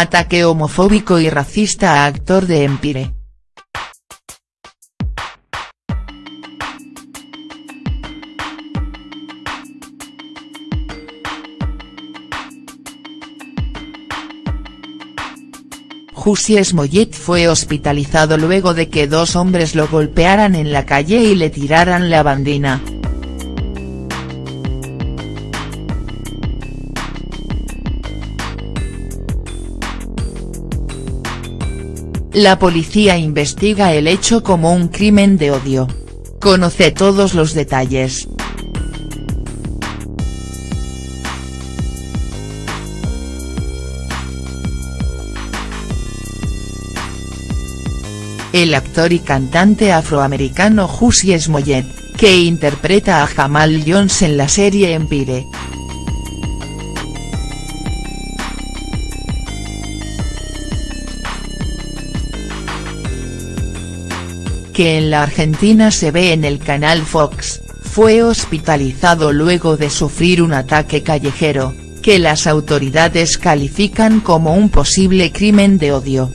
Ataque homofóbico y racista a actor de Empire. Jussi Smollett fue hospitalizado luego de que dos hombres lo golpearan en la calle y le tiraran la bandina. La policía investiga el hecho como un crimen de odio. Conoce todos los detalles. El actor y cantante afroamericano Jussie Smollett, que interpreta a Jamal Jones en la serie Empire, que en la Argentina se ve en el canal Fox, fue hospitalizado luego de sufrir un ataque callejero, que las autoridades califican como un posible crimen de odio.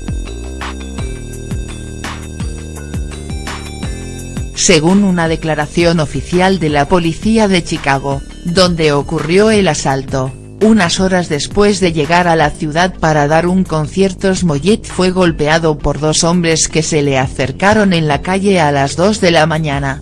Según una declaración oficial de la policía de Chicago, donde ocurrió el asalto, unas horas después de llegar a la ciudad para dar un concierto Smollett fue golpeado por dos hombres que se le acercaron en la calle a las 2 de la mañana.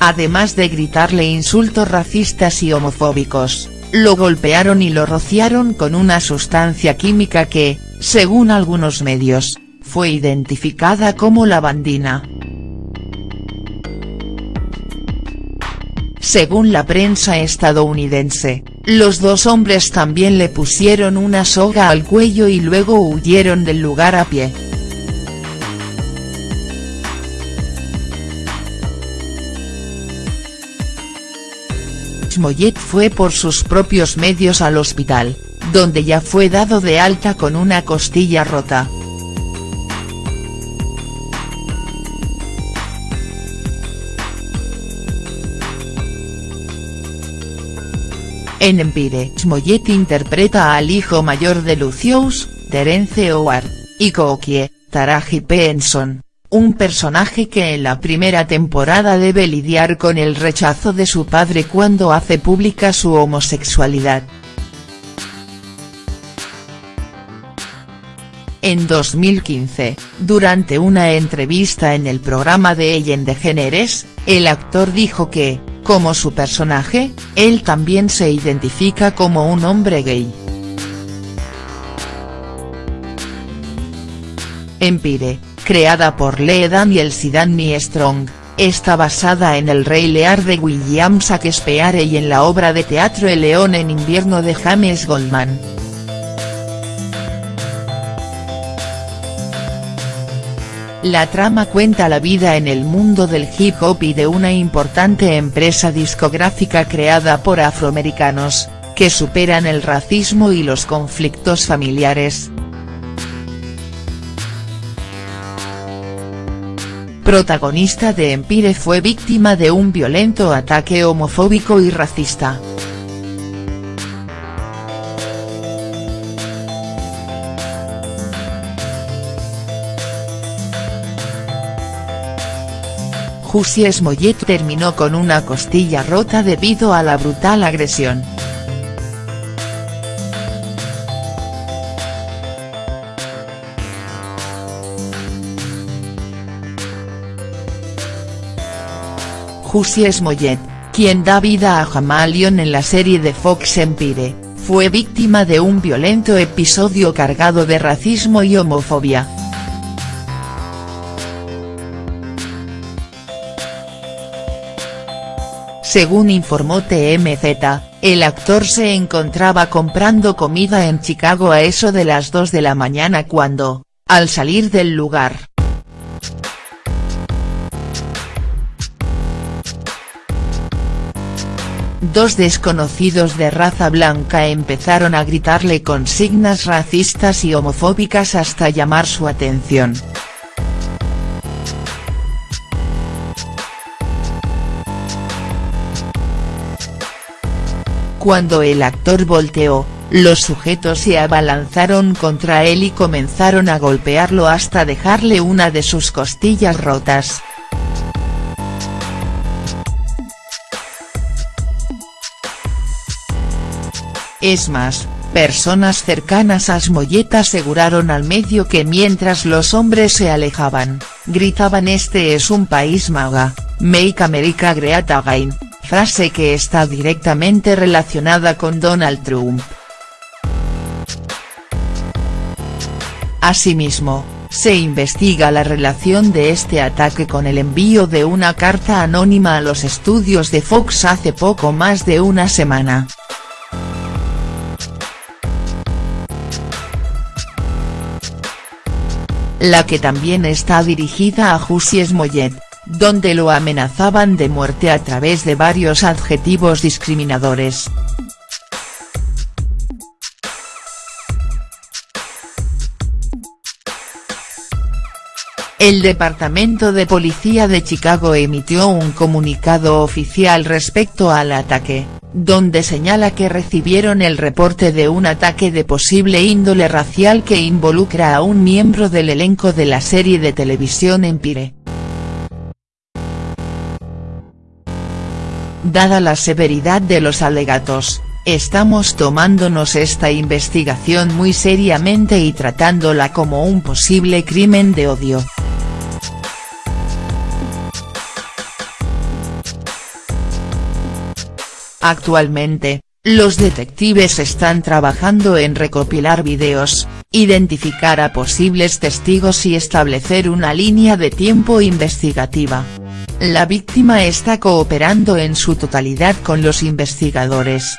Además de gritarle insultos racistas y homofóbicos, lo golpearon y lo rociaron con una sustancia química que, según algunos medios, fue identificada como lavandina. Según la prensa estadounidense, los dos hombres también le pusieron una soga al cuello y luego huyeron del lugar a pie. Smollett fue por sus propios medios al hospital, donde ya fue dado de alta con una costilla rota. En Empire Smollett interpreta al hijo mayor de Lucius, Terence Howard, y Kookie, Taraji Henson, un personaje que en la primera temporada debe lidiar con el rechazo de su padre cuando hace pública su homosexualidad. En 2015, durante una entrevista en el programa de Ellen DeGeneres, el actor dijo que, como su personaje, él también se identifica como un hombre gay. Empire, creada por Lee Daniels y Danny Strong, está basada en el Rey Lear de William Shakespeare y en la obra de teatro El León en invierno de James Goldman. La trama cuenta la vida en el mundo del hip hop y de una importante empresa discográfica creada por afroamericanos, que superan el racismo y los conflictos familiares. Protagonista de Empire fue víctima de un violento ataque homofóbico y racista. Jussie Smollett terminó con una costilla rota debido a la brutal agresión. Jussie Smollett, quien da vida a Jamalion en la serie de Fox Empire, fue víctima de un violento episodio cargado de racismo y homofobia. Según informó TMZ, el actor se encontraba comprando comida en Chicago a eso de las 2 de la mañana cuando, al salir del lugar. Dos desconocidos de raza blanca empezaron a gritarle consignas racistas y homofóbicas hasta llamar su atención. Cuando el actor volteó, los sujetos se abalanzaron contra él y comenzaron a golpearlo hasta dejarle una de sus costillas rotas. Es más, personas cercanas a Smollett aseguraron al medio que mientras los hombres se alejaban, gritaban este es un país maga, make America great again, frase que está directamente relacionada con Donald Trump. Asimismo, se investiga la relación de este ataque con el envío de una carta anónima a los estudios de Fox hace poco más de una semana. La que también está dirigida a Jussi Smollett, donde lo amenazaban de muerte a través de varios adjetivos discriminadores. El Departamento de Policía de Chicago emitió un comunicado oficial respecto al ataque, donde señala que recibieron el reporte de un ataque de posible índole racial que involucra a un miembro del elenco de la serie de televisión Empire. Dada la severidad de los alegatos, Estamos tomándonos esta investigación muy seriamente y tratándola como un posible crimen de odio. Actualmente, los detectives están trabajando en recopilar videos, identificar a posibles testigos y establecer una línea de tiempo investigativa. La víctima está cooperando en su totalidad con los investigadores.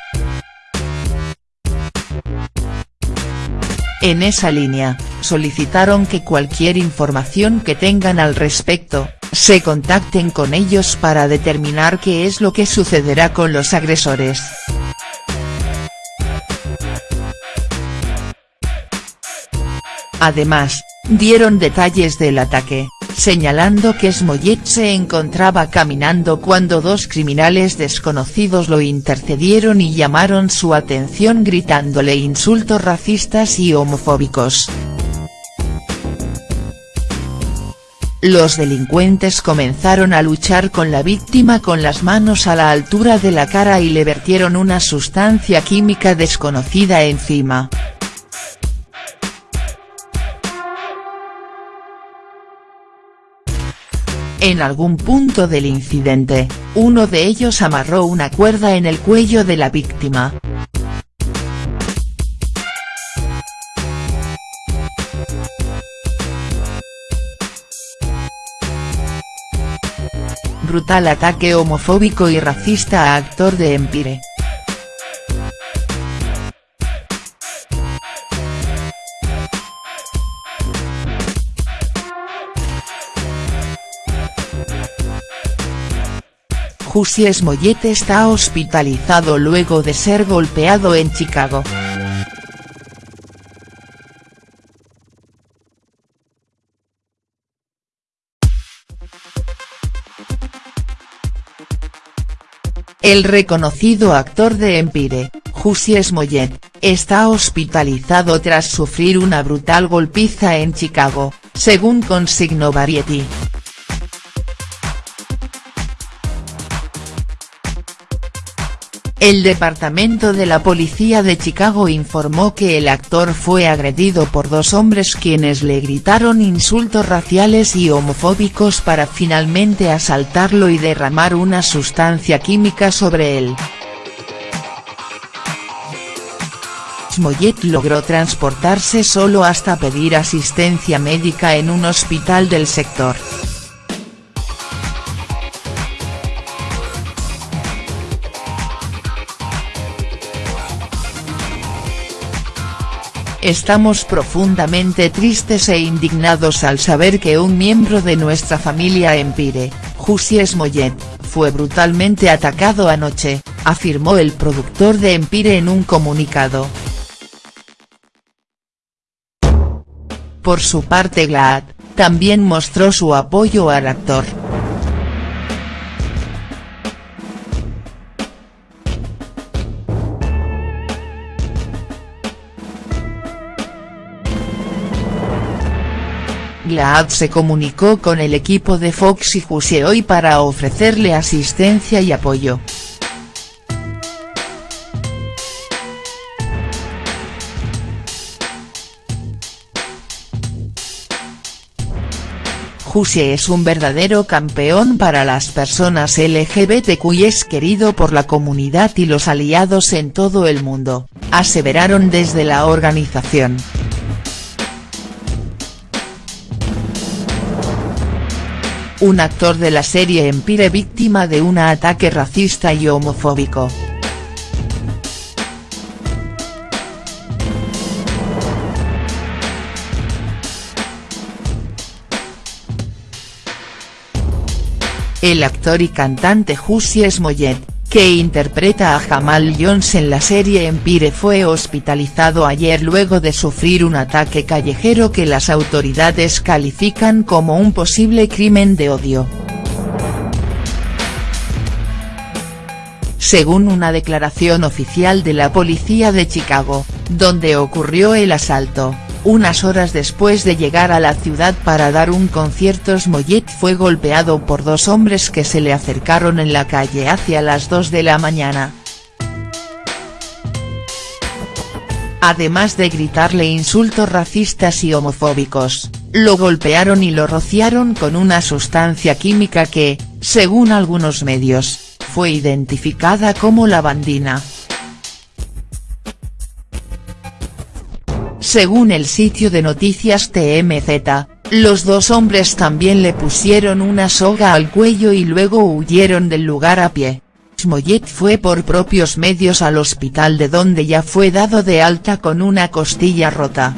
En esa línea, solicitaron que cualquier información que tengan al respecto, se contacten con ellos para determinar qué es lo que sucederá con los agresores. Además, dieron detalles del ataque, señalando que Smollett se encontraba caminando cuando dos criminales desconocidos lo intercedieron y llamaron su atención gritándole insultos racistas y homofóbicos. Los delincuentes comenzaron a luchar con la víctima con las manos a la altura de la cara y le vertieron una sustancia química desconocida encima. En algún punto del incidente, uno de ellos amarró una cuerda en el cuello de la víctima. Brutal ataque homofóbico y racista a actor de Empire. Jussi Smollett está hospitalizado luego de ser golpeado en Chicago. El reconocido actor de Empire, Jussi Smollett, está hospitalizado tras sufrir una brutal golpiza en Chicago, según consignó Variety. El Departamento de la Policía de Chicago informó que el actor fue agredido por dos hombres quienes le gritaron insultos raciales y homofóbicos para finalmente asaltarlo y derramar una sustancia química sobre él. Smollett logró transportarse solo hasta pedir asistencia médica en un hospital del sector. Estamos profundamente tristes e indignados al saber que un miembro de nuestra familia Empire, Jussi Smollett, fue brutalmente atacado anoche, afirmó el productor de Empire en un comunicado. Por su parte GLAAD, también mostró su apoyo al actor. Glaad se comunicó con el equipo de Fox y Juice hoy para ofrecerle asistencia y apoyo. Juice es un verdadero campeón para las personas LGBTQ y es querido por la comunidad y los aliados en todo el mundo, aseveraron desde la organización. Un actor de la serie Empire víctima de un ataque racista y homofóbico. El actor y cantante Jussi Smollett, que interpreta a Jamal Jones en la serie Empire fue hospitalizado ayer luego de sufrir un ataque callejero que las autoridades califican como un posible crimen de odio. Según una declaración oficial de la policía de Chicago, donde ocurrió el asalto, unas horas después de llegar a la ciudad para dar un concierto Smollett fue golpeado por dos hombres que se le acercaron en la calle hacia las 2 de la mañana. Además de gritarle insultos racistas y homofóbicos, lo golpearon y lo rociaron con una sustancia química que, según algunos medios, fue identificada como lavandina. Según el sitio de noticias TMZ, los dos hombres también le pusieron una soga al cuello y luego huyeron del lugar a pie. Smollett fue por propios medios al hospital de donde ya fue dado de alta con una costilla rota.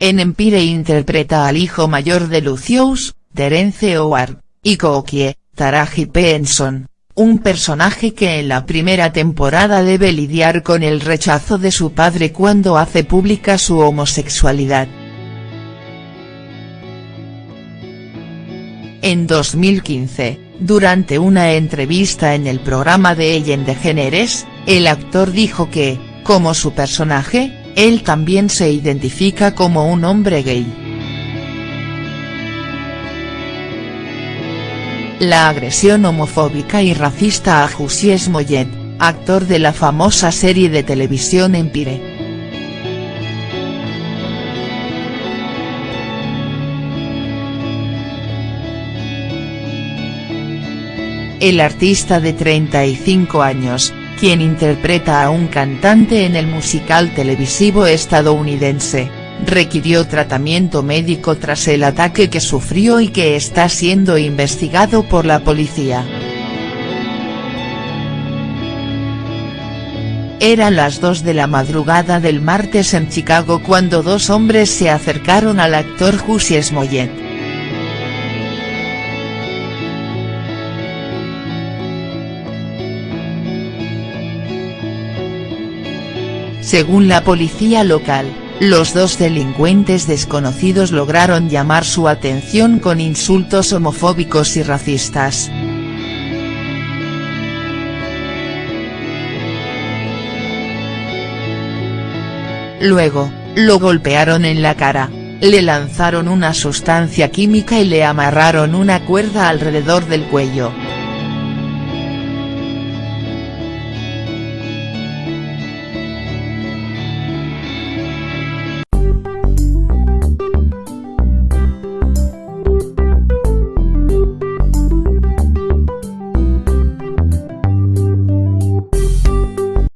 En Empire interpreta al hijo mayor de Lucius, Terence Howard, y Kookie, Taraji Henson un personaje que en la primera temporada debe lidiar con el rechazo de su padre cuando hace pública su homosexualidad. En 2015, durante una entrevista en el programa de Ellen DeGeneres, el actor dijo que, como su personaje, él también se identifica como un hombre gay. La agresión homofóbica y racista a Jussi Smollett, actor de la famosa serie de televisión Empire. El artista de 35 años, quien interpreta a un cantante en el musical televisivo estadounidense, requirió tratamiento médico tras el ataque que sufrió y que está siendo investigado por la policía. Eran las 2 de la madrugada del martes en Chicago cuando dos hombres se acercaron al actor Jussi Smollett. Según la policía local, los dos delincuentes desconocidos lograron llamar su atención con insultos homofóbicos y racistas. Luego, lo golpearon en la cara, le lanzaron una sustancia química y le amarraron una cuerda alrededor del cuello.